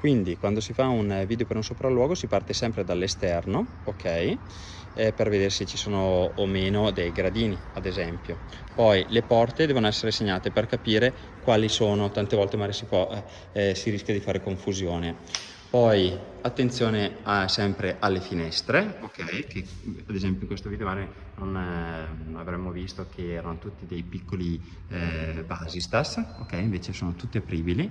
Quindi quando si fa un video per un sopralluogo si parte sempre dall'esterno, ok? Eh, per vedere se ci sono o meno dei gradini, ad esempio. Poi le porte devono essere segnate per capire quali sono, tante volte magari si, può, eh, si rischia di fare confusione. Poi attenzione a, sempre alle finestre, ok? Che ad esempio in questo video non, eh, avremmo visto che erano tutti dei piccoli eh, basistas, ok? Invece sono tutti apribili.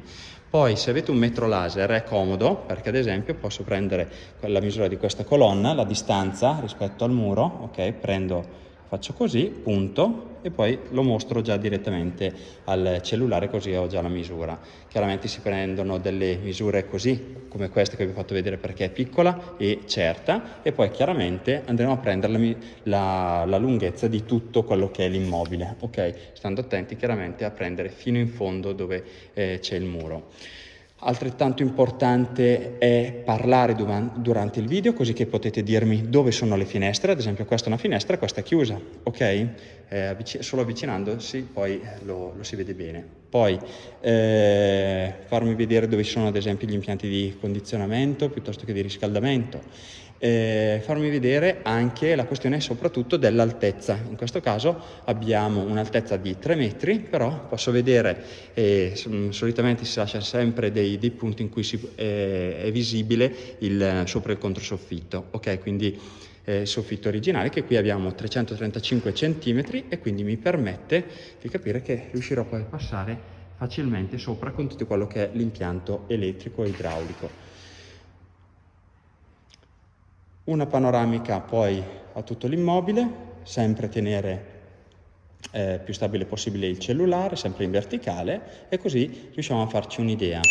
Poi se avete un metro laser è comodo perché ad esempio posso prendere la misura di questa colonna, la distanza rispetto al muro, ok? Prendo faccio così, punto, e poi lo mostro già direttamente al cellulare così ho già la misura. Chiaramente si prendono delle misure così, come queste che vi ho fatto vedere perché è piccola e certa, e poi chiaramente andremo a prendere la, la, la lunghezza di tutto quello che è l'immobile, ok? Stando attenti chiaramente a prendere fino in fondo dove eh, c'è il muro. Altrettanto importante è parlare durante il video così che potete dirmi dove sono le finestre, ad esempio questa è una finestra, questa è chiusa, ok? Eh, solo avvicinandosi poi lo, lo, si vede bene. Poi eh, farmi vedere dove sono ad esempio gli impianti di condizionamento piuttosto che di riscaldamento eh, farmi vedere anche la questione soprattutto dell'altezza. In questo caso abbiamo un'altezza di 3 metri, però posso vedere, eh, solitamente si lascia sempre dei, dei punti in cui si, eh, è visibile il sopra il controsoffitto, ok? Quindi eh, soffitto originale che qui abbiamo 335 cm e quindi mi permette di capire che riuscirò poi a passare facilmente sopra con tutto quello che è l'impianto elettrico e idraulico una panoramica poi a tutto l'immobile, sempre tenere eh, più stabile possibile il cellulare, sempre in verticale e così riusciamo a farci un'idea.